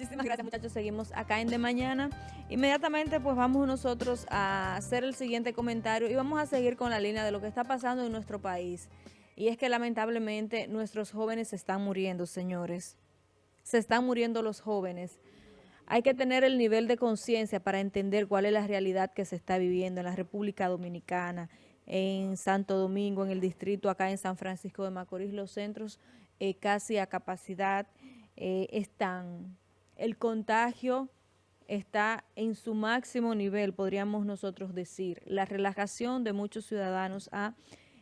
Muchísimas gracias muchachos, seguimos acá en De Mañana. Inmediatamente pues vamos nosotros a hacer el siguiente comentario y vamos a seguir con la línea de lo que está pasando en nuestro país. Y es que lamentablemente nuestros jóvenes se están muriendo, señores. Se están muriendo los jóvenes. Hay que tener el nivel de conciencia para entender cuál es la realidad que se está viviendo en la República Dominicana, en Santo Domingo, en el distrito, acá en San Francisco de Macorís, los centros eh, casi a capacidad eh, están. El contagio está en su máximo nivel, podríamos nosotros decir. La relajación de muchos ciudadanos ha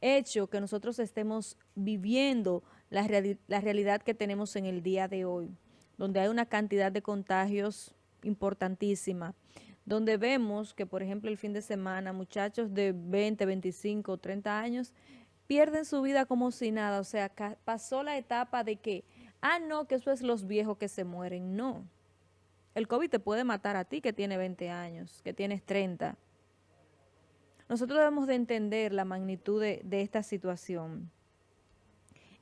hecho que nosotros estemos viviendo la, realidad que tenemos en el día de hoy, donde hay una cantidad de contagios importantísima donde vemos que, por ejemplo, el fin de semana, muchachos de 20, 25, 30 años pierden su vida como si nada. O sea, pasó la etapa de que, ah, no, que eso es los viejos que se mueren. No. El COVID te puede matar a ti que tienes 20 años, que tienes 30. Nosotros debemos de entender la magnitud de, de esta situación.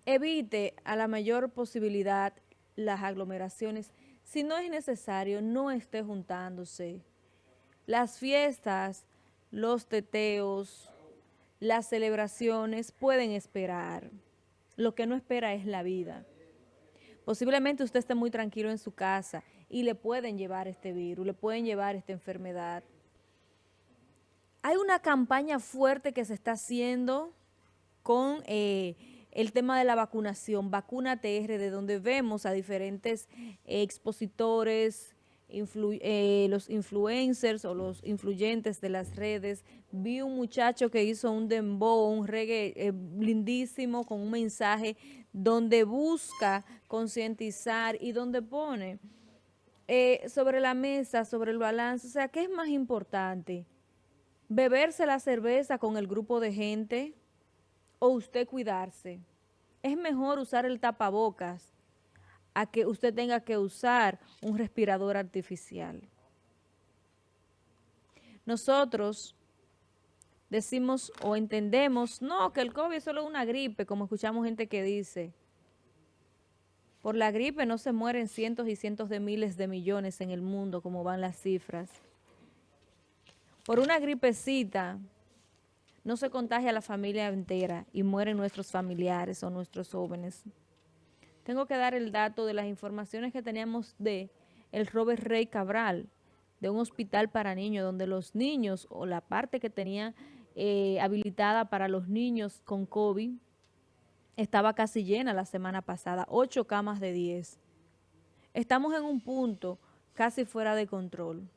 Evite a la mayor posibilidad las aglomeraciones. Si no es necesario, no esté juntándose. Las fiestas, los teteos, las celebraciones pueden esperar. Lo que no espera es la vida. Posiblemente usted esté muy tranquilo en su casa y le pueden llevar este virus, le pueden llevar esta enfermedad. Hay una campaña fuerte que se está haciendo con eh, el tema de la vacunación, Vacuna TR, de donde vemos a diferentes expositores, eh, los influencers o los influyentes de las redes. Vi un muchacho que hizo un dembow, un reggae eh, lindísimo con un mensaje donde busca concientizar y donde pone eh, sobre la mesa, sobre el balance. O sea, ¿qué es más importante? ¿Beberse la cerveza con el grupo de gente o usted cuidarse? Es mejor usar el tapabocas a que usted tenga que usar un respirador artificial. Nosotros decimos o entendemos, no, que el COVID es solo una gripe, como escuchamos gente que dice. Por la gripe no se mueren cientos y cientos de miles de millones en el mundo, como van las cifras. Por una gripecita no se contagia a la familia entera y mueren nuestros familiares o nuestros jóvenes tengo que dar el dato de las informaciones que teníamos de el Robert Rey Cabral, de un hospital para niños, donde los niños o la parte que tenía eh, habilitada para los niños con COVID estaba casi llena la semana pasada, ocho camas de 10. Estamos en un punto casi fuera de control.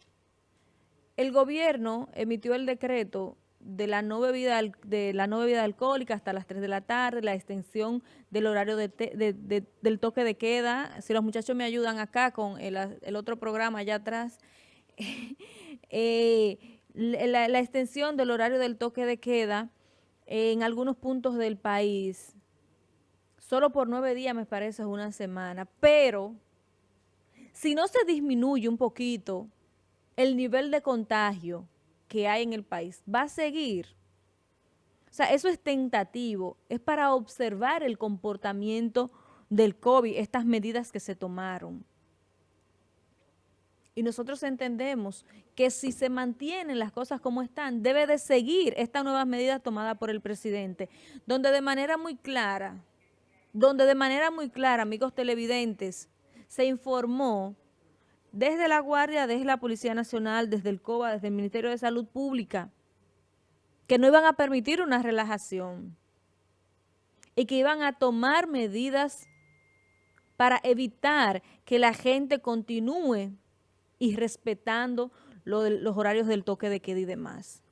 El gobierno emitió el decreto de la no bebida de la no bebida alcohólica hasta las 3 de la tarde, la extensión del horario de del toque de queda. Si los muchachos me ayudan acá con el, otro programa allá atrás, eh, la, extensión del horario del toque de queda en algunos puntos del país, solo por nueve días me parece una semana, pero si no se disminuye un poquito el nivel de contagio, que hay en el país va a seguir. O sea, eso es tentativo, es para observar el comportamiento del COVID, estas medidas que se tomaron. Y nosotros entendemos que si se mantienen las cosas como están, debe de seguir estas nuevas medidas tomadas por el presidente, donde de manera muy clara, donde de manera muy clara, amigos televidentes, se informó desde la Guardia, desde la Policía Nacional, desde el COBA, desde el Ministerio de Salud Pública, que no iban a permitir una relajación y que iban a tomar medidas para evitar que la gente continúe y respetando los horarios del toque de queda y demás.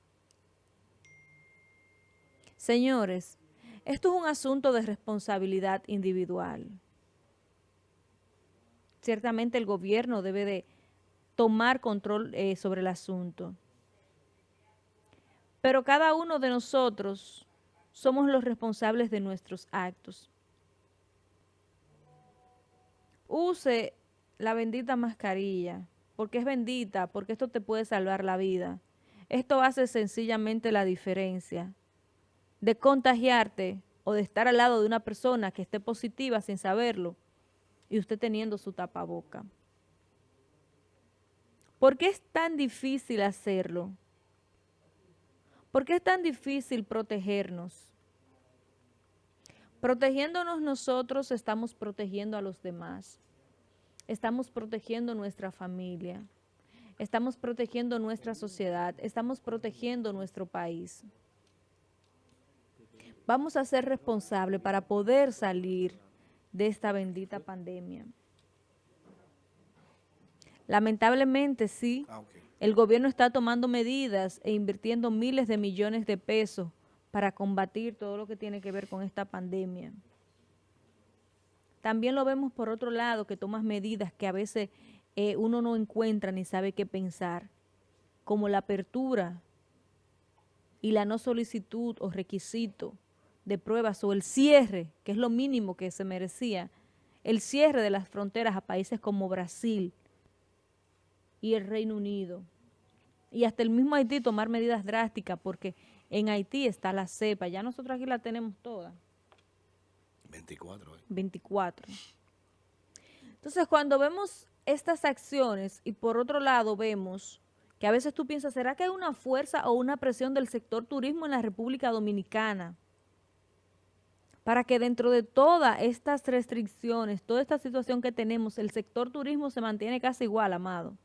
Señores, esto es un asunto de responsabilidad individual ciertamente el gobierno debe de tomar control eh, sobre el asunto. Pero cada uno de nosotros somos los responsables de nuestros actos. Use la bendita mascarilla, porque es bendita, porque esto te puede salvar la vida. Esto hace sencillamente la diferencia de contagiarte o de estar al lado de una persona que esté positiva sin saberlo y usted teniendo su tapaboca. ¿Por qué es tan difícil hacerlo? ¿Por qué es tan difícil protegernos? Protegiéndonos nosotros estamos protegiendo a los demás. Estamos protegiendo nuestra familia. Estamos protegiendo nuestra sociedad. Estamos protegiendo nuestro país. Vamos a ser responsables para poder salir de esta bendita pandemia. Lamentablemente, sí, ah, el gobierno está tomando medidas e invirtiendo miles de millones de pesos para combatir todo lo que tiene que ver con esta pandemia. También lo vemos por otro lado, que tomas medidas que a veces eh, uno no encuentra ni sabe qué pensar, como la apertura y la no solicitud o requisito de pruebas o el cierre, que es lo mínimo que se merecía, el cierre de las fronteras a países como Brasil, y el Reino Unido. Y hasta el mismo Haití tomar medidas drásticas porque en Haití está la cepa. Ya nosotros aquí la tenemos toda. 24. 24. Entonces, cuando vemos estas acciones y por otro lado vemos que a veces tú piensas, ¿será que hay una fuerza o una presión del sector turismo en la República Dominicana? Para que dentro de todas estas restricciones, toda esta situación que tenemos, el sector turismo se mantiene casi igual, amado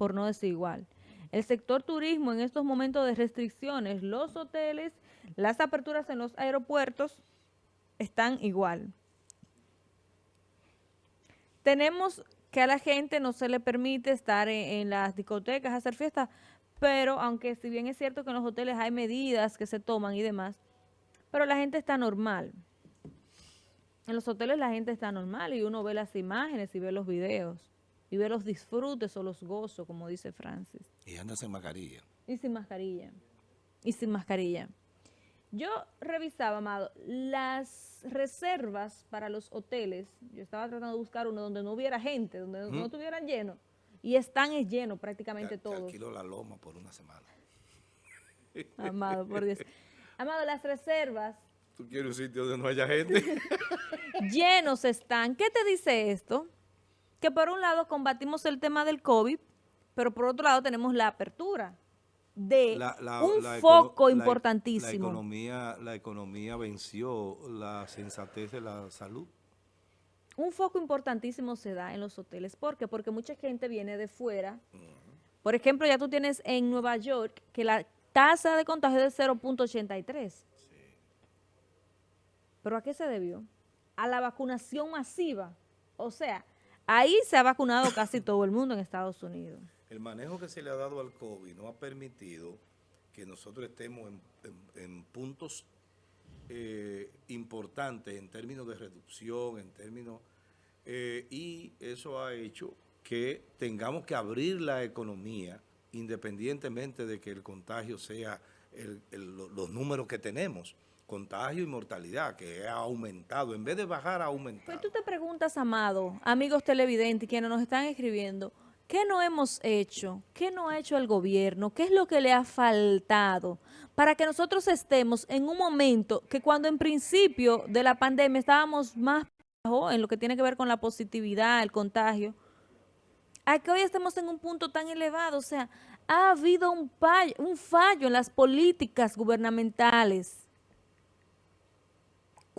por no decir igual. El sector turismo en estos momentos de restricciones, los hoteles, las aperturas en los aeropuertos están igual. Tenemos que a la gente no se le permite estar en, las discotecas, hacer fiestas, pero aunque si bien es cierto que en los hoteles hay medidas que se toman y demás, pero la gente está normal. En los hoteles la gente está normal y uno ve las imágenes y ve los videos y ver los disfrutes o los gozos, como dice Francis. Y anda sin mascarilla. Y sin mascarilla. Y sin mascarilla. Yo revisaba, Amado, las reservas para los hoteles. Yo estaba tratando de buscar uno donde no hubiera gente, donde no estuvieran llenos. Y están llenos prácticamente todos. Alquilo la loma por una semana. Amado, por Dios. Amado, las reservas... ¿Tú quieres un sitio donde no haya gente? llenos están. ¿Qué te dice esto? que por un lado combatimos el tema del COVID, pero por otro lado tenemos la apertura de un foco importantísimo. La, economía, la economía venció la sensatez de la salud. Un foco importantísimo se da en los hoteles. ¿Por qué? Porque mucha gente viene de fuera. Por ejemplo, ya tú tienes en Nueva York que la tasa de contagio es de 0.83. Sí. ¿Pero a qué se debió? A la vacunación masiva. O sea, Ahí se ha vacunado casi todo el mundo en Estados Unidos. El manejo que se le ha dado al COVID no ha permitido que nosotros estemos en, puntos eh, importantes en términos de reducción, en términos... Eh, y eso ha hecho que tengamos que abrir la economía independientemente de que el contagio sea los números que tenemos contagio y mortalidad, que ha aumentado. En vez de bajar, ha aumentado. Pues tú te preguntas, Amado, amigos televidentes, quienes nos están escribiendo, ¿qué no hemos hecho? ¿Qué no ha hecho el gobierno? ¿Qué es lo que le ha faltado? Para que nosotros estemos en un momento que cuando en principio de la pandemia estábamos más bajo en lo que tiene que ver con la positividad, el contagio, a que hoy estemos en un punto tan elevado. O sea, ha habido un fallo en las políticas gubernamentales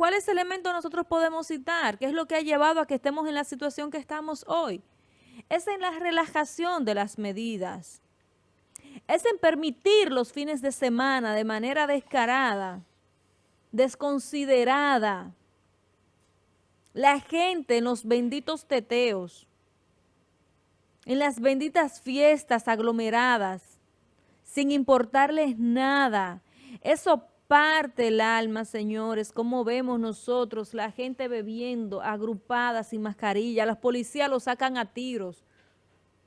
¿Cuáles elementos nosotros podemos citar? ¿Qué es lo que ha llevado a que estemos en la situación que estamos hoy? Es en la relajación de las medidas. Es en permitir los fines de semana de manera descarada, desconsiderada. La gente en los benditos teteos, en las benditas fiestas aglomeradas, sin importarles nada. Eso parte el alma, señores, como vemos nosotros, la gente bebiendo, agrupada, sin mascarilla, los policías lo sacan a tiros.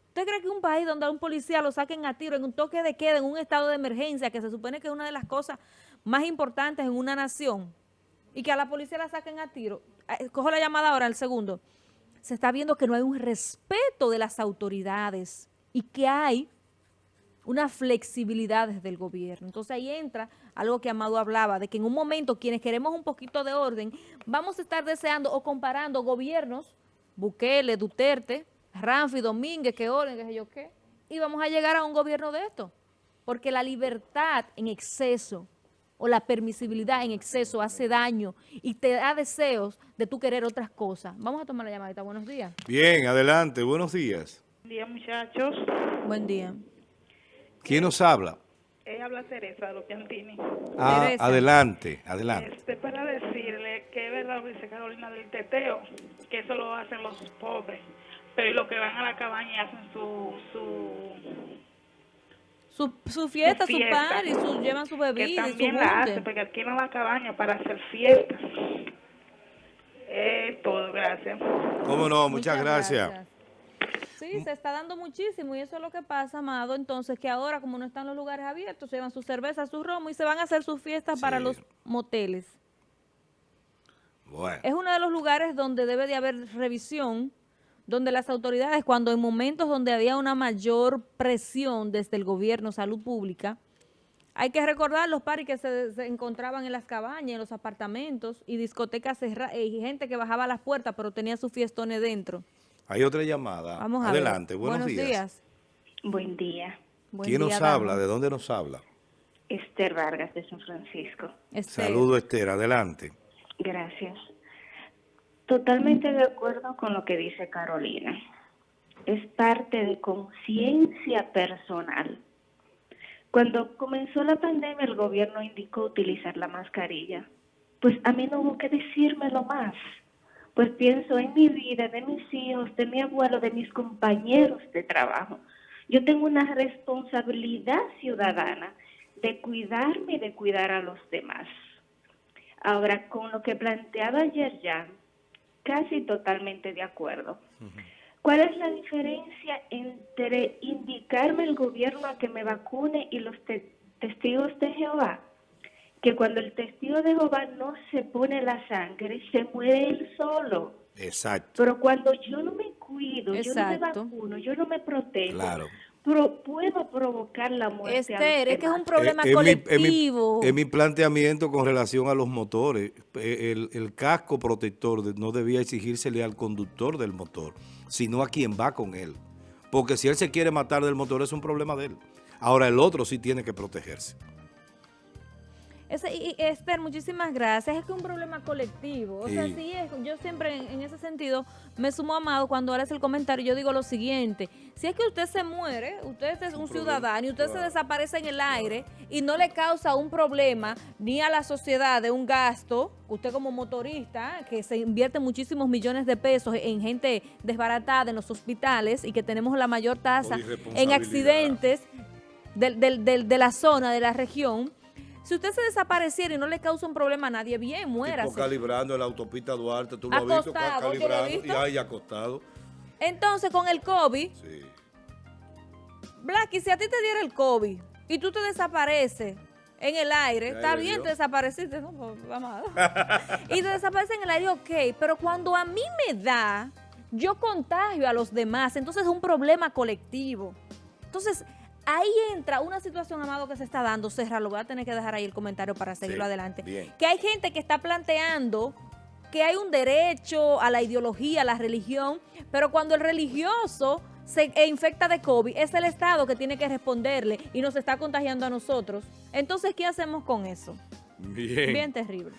¿Usted cree que un país donde a un policía lo saquen a tiros, en un toque de queda, en un estado de emergencia, que se supone que es una de las cosas más importantes en una nación, y que a la policía la saquen a tiro? Eh, cojo la llamada ahora, el segundo. Se está viendo que no hay un respeto de las autoridades y que hay una flexibilidad desde el gobierno. Entonces ahí entra algo que Amado hablaba, de que en un momento quienes queremos un poquito de orden, vamos a estar deseando o comparando gobiernos, Bukele, Duterte, Ramfi, Domínguez, que orden, qué sé yo qué, y vamos a llegar a un gobierno de esto. Porque la libertad en exceso o la permisibilidad en exceso hace daño y te da deseos de tú querer otras cosas. Vamos a tomar la llamadita. Buenos días. Bien, adelante. Buenos días. Buen día, muchachos. Buen día. ¿Quién nos habla? Eh, habla Teresa de los Piantini. Ah, Teresa. adelante, adelante. Este, para decirle que es verdad lo que dice Carolina del teteo, que eso lo hacen los pobres, pero y los que van a la cabaña y hacen su... su Su, su fiesta, su, fiesta, party, su, llevan su que bebida y su también la hacen, porque alquilan la cabaña para hacer fiestas. Es todo, gracias. ¿Cómo no? Muchas, gracias. Sí, se está dando muchísimo y eso es lo que pasa, Amado. Entonces, que ahora, como no están los lugares abiertos, se llevan sus cervezas, sus romo y se van a hacer sus fiestas para los moteles. Bueno, Es uno de los lugares donde debe de haber revisión, donde las autoridades, cuando en momentos donde había una mayor presión desde el gobierno, salud pública, hay que recordar los paris que se, se encontraban en las cabañas, en los apartamentos y discotecas cerradas, y gente que bajaba a las puertas, pero tenía sus fiestones dentro. Hay otra llamada. Vamos a adelante, ver. buenos, días. Buen día. Buen ¿Quién día, nos habla? ¿De dónde nos habla? Esther Vargas de San Francisco. Esther. Saludo, Esther. Adelante. Gracias. Totalmente de acuerdo con lo que dice Carolina. Es parte de conciencia personal. Cuando comenzó la pandemia, el gobierno indicó utilizar la mascarilla. Pues a mí no hubo que decírmelo más. Pues pienso en mi vida, de mis hijos, de mi abuelo, de mis compañeros de trabajo. Yo tengo una responsabilidad ciudadana de cuidarme y de cuidar a los demás. Ahora, con lo que planteaba ayer ya, casi totalmente de acuerdo. ¿Cuál es la diferencia entre indicarme el gobierno a que me vacune y los te- testigos de Jehová? Que cuando el testigo de Jehová no se pone la sangre, se muere él solo. Exacto. Pero cuando yo no me cuido, yo no me vacuno, yo no me protejo, Claro. pro- puedo provocar la muerte. Esther, es que es un problema Eh, mi- mi- colectivo. En mi, planteamiento con relación a los motores, eh, el, el casco protector no debía exigírsele al conductor del motor, sino a quien va con él. Porque si él se quiere matar del motor es un problema de él. Ahora el otro sí tiene que protegerse. Ese- y, Esther, muchísimas gracias. Es que es un problema colectivo. O sea, Sí. es. Yo siempre en, en ese sentido me sumo a Amado cuando hace el comentario. Yo digo lo siguiente: si es que usted se muere, usted es un ciudadano y usted se desaparece en el aire y no le causa un problema ni a la sociedad de un gasto, usted como motorista, que se invierte muchísimos millones de pesos en gente desbaratada en los hospitales y que tenemos la mayor tasa en accidentes del- del- del- de la zona, de la región. Si usted se desapareciera y no le causa un problema a nadie, bien. Tipo calibrando en la autopista Duarte, tú lo has visto, Acostado, ¿tú lo has calibrando y visto? ahí acostado. Entonces, con el COVID, Sí. Blacky, si a ti te diera el COVID y tú te desapareces en el aire, está bien, te desapareciste, no, pues, vamos a y te desapareces en el aire, ok, pero cuando a mí me da, yo contagio a los demás, entonces es un problema colectivo. Entonces, ahí entra una situación, Amado, que se está dando, Serra, lo voy a tener que dejar ahí el comentario para seguirlo Sí, adelante. bien. Que hay gente que está planteando que hay un derecho a la ideología, a la religión, pero cuando el religioso se e infecta de COVID, es el Estado que tiene que responderle y nos está contagiando a nosotros. Entonces, ¿qué hacemos con eso? Bien. Bien terrible.